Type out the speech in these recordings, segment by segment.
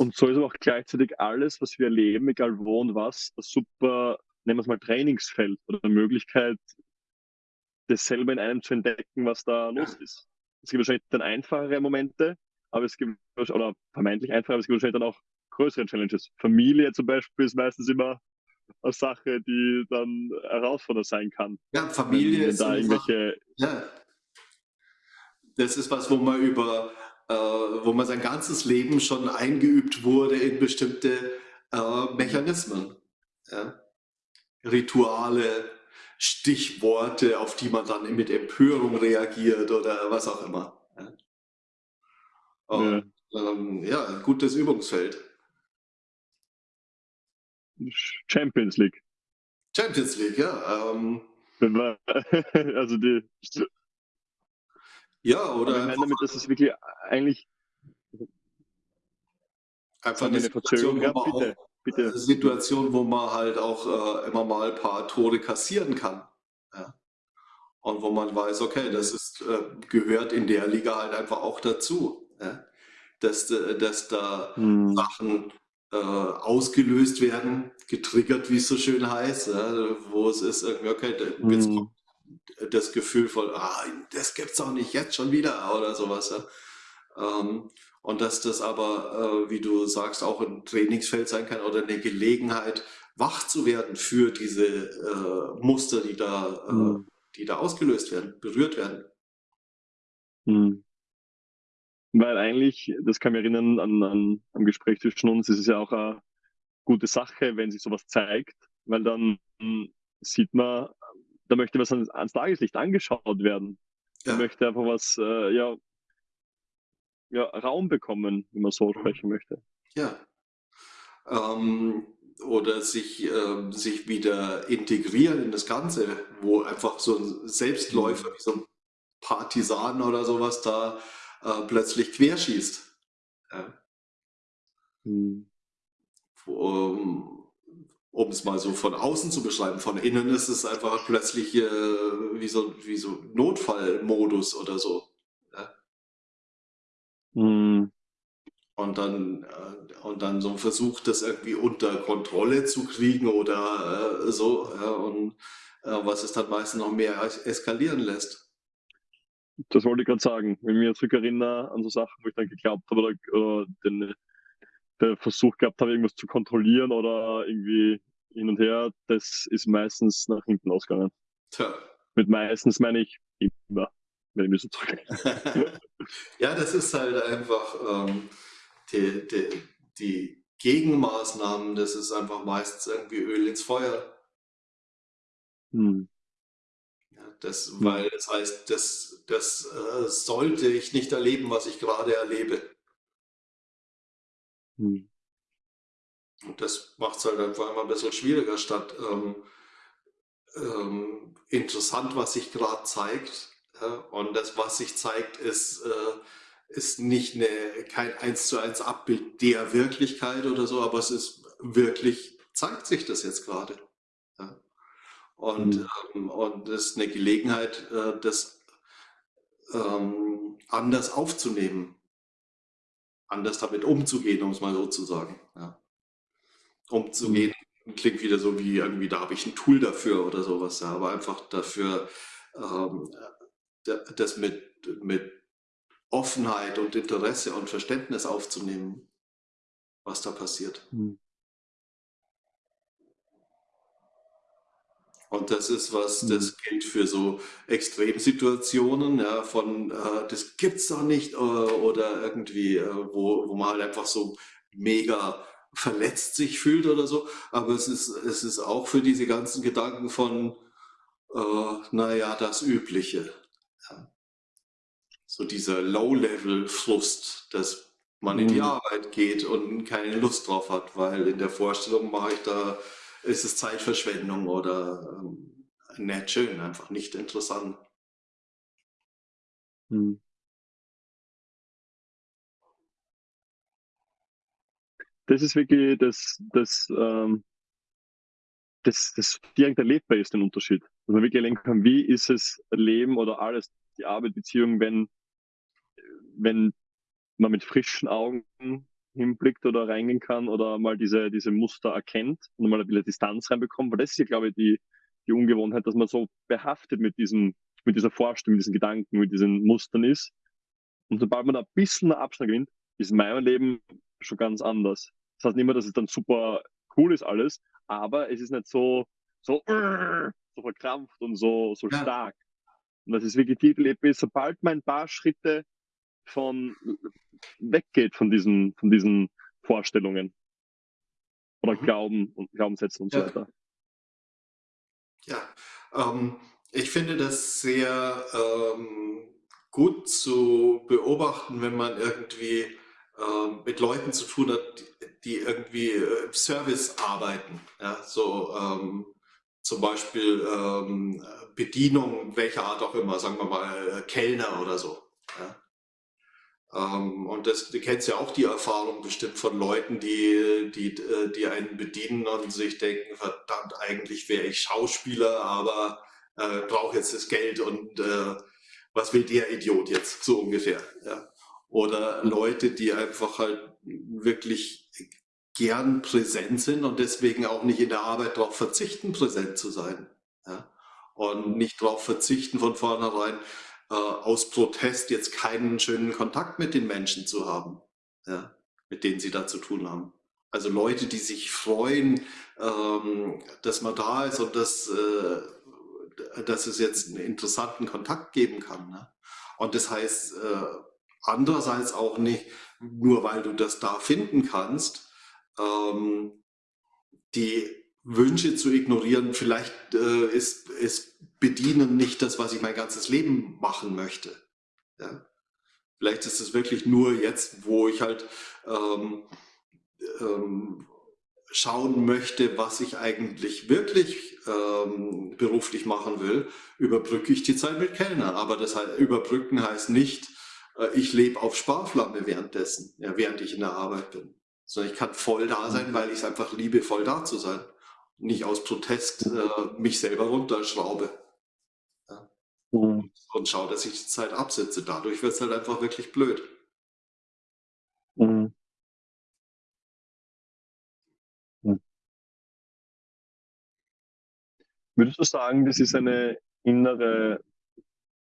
Und so ist aber auch gleichzeitig alles, was wir erleben, egal wo und was, ein super, nennen wir es mal Trainingsfeld oder eine Möglichkeit, das selber in einem zu entdecken, was da los ist. Es gibt wahrscheinlich dann einfachere Momente, aber es gibt, oder vermeintlich einfacher, aber es gibt wahrscheinlich dann auch größere Challenges. Familie zum Beispiel ist meistens immer eine Sache, die dann herausfordernd sein kann. Ja, Familie ist da irgendwelche. Ja. Das ist was, wo man über, äh, wo man sein ganzes Leben schon eingeübt wurde in bestimmte äh, Mechanismen. Ja? Rituale, Stichworte, auf die man dann mit Empörung reagiert oder was auch immer. Ja, Und, ja. Ähm, ja ein gutes Übungsfeld. Champions League. Champions League, ja. Ähm, also die. Ja, oder. ich meine damit, dass es wirklich eigentlich. Einfach eine Situation, wo man bitte, auch, bitte. Situation, wo man halt auch äh, immer mal ein paar Tore kassieren kann. Ja. Und wo man weiß, okay, das ist, äh, gehört in der Liga halt einfach auch dazu. Ja. Dass, äh, dass da hm. Sachen äh, ausgelöst werden, getriggert, wie es so schön heißt, ja, wo es ist, irgendwie, okay, jetzt mhm. kommt das Gefühl von, ah, das gibt's auch nicht jetzt schon wieder oder sowas. Ja. Ähm, und dass das aber, äh, wie du sagst, auch ein Trainingsfeld sein kann oder eine Gelegenheit, wach zu werden für diese äh, Muster, die da, äh, mhm. die da ausgelöst werden, berührt werden. Mhm. Weil eigentlich, das kann mich erinnern an, an am Gespräch zwischen uns, ist es ja auch eine gute Sache, wenn sich sowas zeigt, weil dann sieht man, da möchte was ans, ans Tageslicht angeschaut werden. Ja. Da möchte einfach was, äh, ja, ja, Raum bekommen, wenn man so mhm. sprechen möchte. Ja. Ähm, oder sich, äh, sich wieder integrieren in das Ganze, wo einfach so ein Selbstläufer, wie so ein Partisan oder sowas da äh, plötzlich querschießt. Ja. Hm. Um es mal so von außen zu beschreiben, von innen ist es einfach plötzlich äh, wie, so, wie so Notfallmodus oder so. Ja. Hm. Und dann, äh, und dann so ein Versuch, das irgendwie unter Kontrolle zu kriegen oder äh, so, ja, und äh, was es dann meistens noch mehr eskalieren lässt. Das wollte ich gerade sagen. Wenn ich mich zurückerinnere an so Sachen, wo ich dann geglaubt habe oder, oder den, den Versuch gehabt habe, irgendwas zu kontrollieren oder irgendwie hin und her, das ist meistens nach hinten ausgegangen. Tja. Mit meistens meine ich immer, wenn ich mich so zurück. ja, das ist halt einfach ähm, die, die, die Gegenmaßnahmen, das ist einfach meistens irgendwie Öl ins Feuer. Hm. Das, hm. weil das heißt, das, das äh, sollte ich nicht erleben, was ich gerade erlebe. Hm. Und das macht es halt einfach immer ein bisschen schwieriger, statt ähm, ähm, interessant, was sich gerade zeigt. Ja? Und das, was sich zeigt, ist, äh, ist nicht eine, kein eins zu eins Abbild der Wirklichkeit oder so, aber es ist wirklich, zeigt sich das jetzt gerade. Und, mhm. ähm, und das ist eine Gelegenheit, äh, das ähm, anders aufzunehmen, anders damit umzugehen, um es mal so zu sagen. Ja. Umzugehen mhm. klingt wieder so wie irgendwie, da habe ich ein Tool dafür oder sowas, ja, aber einfach dafür, ähm, das mit, mit Offenheit und Interesse und Verständnis aufzunehmen, was da passiert. Mhm. Und das ist was, mhm. das gilt für so Extremsituationen, ja, von äh, das gibt's doch nicht äh, oder irgendwie, äh, wo, wo man halt einfach so mega verletzt sich fühlt oder so. Aber es ist, es ist auch für diese ganzen Gedanken von, äh, naja, das Übliche. Ja. So dieser Low-Level-Frust, dass man mhm. in die mhm. Arbeit geht und keine Lust drauf hat, weil in der Vorstellung mache ich da ist es Zeitverschwendung oder ähm, nicht schön, einfach nicht interessant. Hm. Das ist wirklich das, das, ähm, das, das direkt erlebbar ist, den Unterschied. Dass man wirklich erleben kann, wie ist es Leben oder alles, die Arbeit, Beziehung, wenn, wenn man mit frischen Augen hinblickt oder reingehen kann oder mal diese, diese Muster erkennt und mal ein bisschen Distanz reinbekommt, weil das ist ja, glaube ich, die, die Ungewohnheit, dass man so behaftet mit diesem, mit dieser Vorstellung, mit diesen Gedanken, mit diesen Mustern ist. Und sobald man da ein bisschen Abstand gewinnt, ist mein Leben schon ganz anders. Das heißt nicht immer, dass es dann super cool ist alles, aber es ist nicht so, so, so verkrampft und so, so ja. stark. Und das ist wirklich die sobald man ein paar Schritte von weggeht von diesen, von diesen Vorstellungen oder mhm. Glauben und Glaubenssätzen und ja. so weiter. Ja, ähm, ich finde das sehr ähm, gut zu beobachten, wenn man irgendwie äh, mit Leuten zu tun hat, die irgendwie äh, Service arbeiten. Ja, so ähm, zum Beispiel ähm, Bedienung, welcher Art auch immer, sagen wir mal äh, Kellner oder so. Ja. Ähm, und das, du kennst ja auch die Erfahrung bestimmt von Leuten, die, die, äh, die einen bedienen und sich denken, verdammt, eigentlich wäre ich Schauspieler, aber äh, brauche jetzt das Geld und äh, was will der Idiot jetzt, so ungefähr. Ja. Oder Leute, die einfach halt wirklich gern präsent sind und deswegen auch nicht in der Arbeit darauf verzichten, präsent zu sein. Ja. Und nicht darauf verzichten, von vornherein äh, aus Protest jetzt keinen schönen Kontakt mit den Menschen zu haben, ja, mit denen sie da zu tun haben. Also Leute, die sich freuen, ähm, dass man da ist und dass, äh, dass es jetzt einen interessanten Kontakt geben kann. Ne? Und das heißt äh, andererseits auch nicht, nur weil du das da finden kannst, ähm, die Wünsche zu ignorieren, vielleicht äh, ist, ist Bedienen nicht das, was ich mein ganzes Leben machen möchte. Ja? Vielleicht ist es wirklich nur jetzt, wo ich halt ähm, ähm, schauen möchte, was ich eigentlich wirklich ähm, beruflich machen will, überbrücke ich die Zeit mit Kellner. Aber das heißt, überbrücken heißt nicht, äh, ich lebe auf Sparflamme währenddessen, ja, während ich in der Arbeit bin. Sondern ich kann voll da sein, mhm. weil ich es einfach liebe, voll da zu sein nicht aus Protest äh, mich selber runterschraube. Ja. Mhm. Und schaue, dass ich die Zeit absetze. Dadurch wird es halt einfach wirklich blöd. Mhm. mhm. Würdest du sagen, das ist eine innere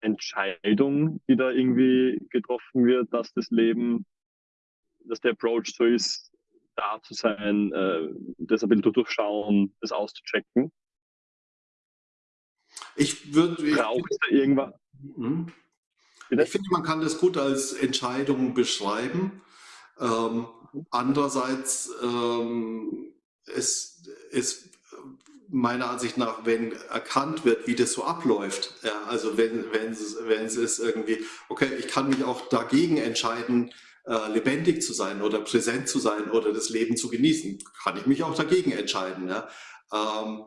Entscheidung, die da irgendwie getroffen wird, dass das Leben, dass der Approach so ist, da zu sein, äh, das ein bisschen durchschauen, das auszuchecken. Ich würde. Braucht es da irgendwas? Mhm. Ich finde, man kann das gut als Entscheidung beschreiben. Ähm, andererseits ähm, ist, ist meiner Ansicht nach, wenn erkannt wird, wie das so abläuft, ja, also wenn, wenn, es, wenn es ist irgendwie, okay, ich kann mich auch dagegen entscheiden, äh, lebendig zu sein oder präsent zu sein oder das Leben zu genießen, kann ich mich auch dagegen entscheiden. Ja? Ähm,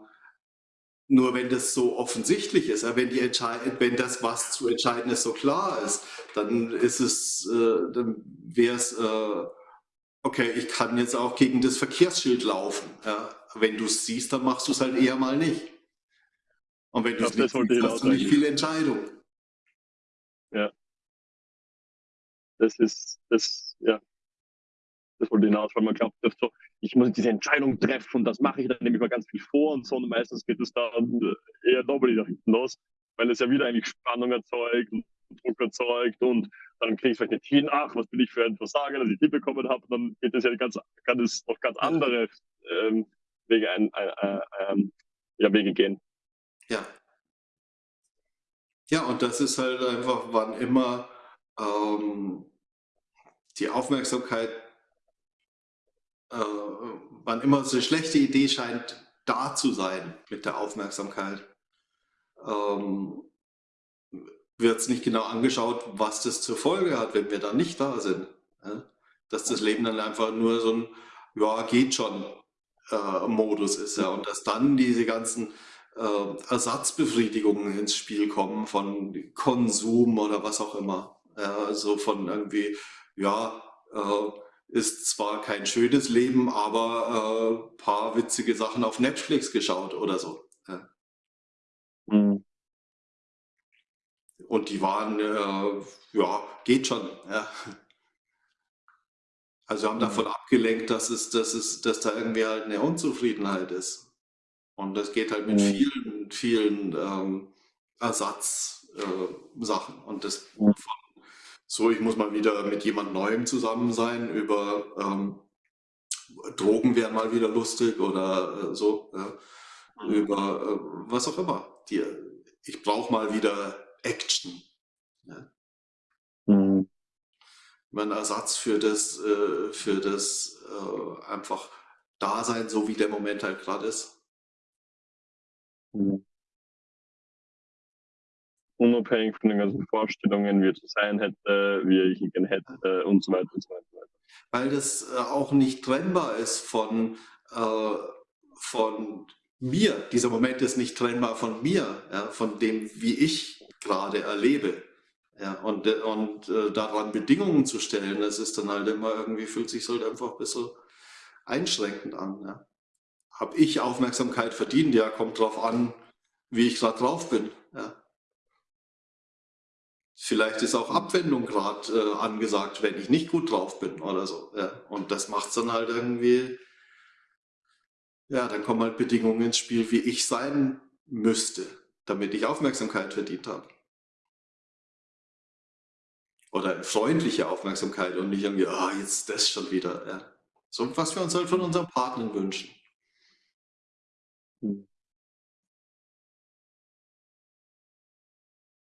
nur wenn das so offensichtlich ist, wenn, die wenn das, was zu entscheiden ist, so klar ist, dann ist es, äh, dann wäre es, äh, okay, ich kann jetzt auch gegen das Verkehrsschild laufen. Ja? Wenn du es siehst, dann machst du es halt eher mal nicht. Und wenn du es nicht siehst, hast du nicht viel Entscheidung. Das ist, das, ja, das wollte hinaus, weil man glaubt, so, ich muss diese Entscheidung treffen und das mache ich, dann nehme ich mal ganz viel vor und so und meistens geht es dann eher doppelt nach hinten los, weil es ja wieder eigentlich Spannung erzeugt und Druck erzeugt und dann kriege ich vielleicht nicht hin, ach, was bin ich für ein Versager, dass ich die bekommen habe, dann geht es ja ganz, kann es noch ganz andere ähm, Wege, ein, ein, ein, ein, ja, Wege gehen. Ja. Ja, und das ist halt einfach, wann immer ähm, die Aufmerksamkeit, äh, wann immer so eine schlechte Idee scheint, da zu sein mit der Aufmerksamkeit, ähm, wird es nicht genau angeschaut, was das zur Folge hat, wenn wir dann nicht da sind. Ja? Dass das Leben dann einfach nur so ein, ja, geht schon äh, Modus ist. Ja? Und dass dann diese ganzen äh, Ersatzbefriedigungen ins Spiel kommen von Konsum oder was auch immer. Ja, so von irgendwie, ja, äh, ist zwar kein schönes Leben, aber äh, paar witzige Sachen auf Netflix geschaut oder so. Mhm. Und die waren, äh, ja, geht schon. Ja. Also haben davon abgelenkt, dass es, dass es, dass da irgendwie halt eine Unzufriedenheit ist. Und das geht halt mit Mhm. vielen, vielen ähm, Ersatzsachen. Äh, und das Mhm. von so, ich muss mal wieder mit jemand Neuem zusammen sein, über ähm, Drogen wären mal wieder lustig oder äh, so, ja, Mhm. über äh, was auch immer. Die, ich brauche mal wieder Action. Ja. Mhm. Mein Ersatz für das, äh, für das äh, einfach Dasein, so wie der Moment halt gerade ist. Mhm. Unabhängig von den ganzen Vorstellungen, wie er zu sein hätte, wie ich ihn hätte und so weiter und so weiter. Weil das äh, auch nicht trennbar ist von, äh, von mir. Dieser Moment ist nicht trennbar von mir, ja, von dem, wie ich gerade erlebe. Ja, und äh, und äh, daran Bedingungen zu stellen, das ist dann halt immer irgendwie, fühlt sich halt einfach ein bisschen einschränkend an. Ja. Habe ich Aufmerksamkeit verdient? Ja, kommt drauf an, wie ich gerade drauf bin. Ja. Vielleicht ist auch Abwendung gerade äh, angesagt, wenn ich nicht gut drauf bin oder so. Ja. Und das macht es dann halt irgendwie, ja, dann kommen halt Bedingungen ins Spiel, wie ich sein müsste, damit ich Aufmerksamkeit verdient habe. Oder freundliche Aufmerksamkeit und nicht irgendwie, ah, jetzt das schon wieder. Ja. So was wir uns halt von unseren Partnern wünschen. Mhm.